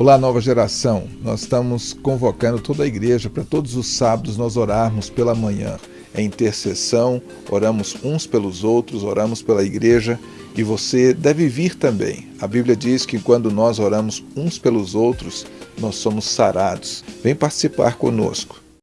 Olá, nova geração. Nós estamos convocando toda a igreja para todos os sábados nós orarmos pela manhã. É intercessão, oramos uns pelos outros, oramos pela igreja e você deve vir também. A Bíblia diz que quando nós oramos uns pelos outros, nós somos sarados. Vem participar conosco.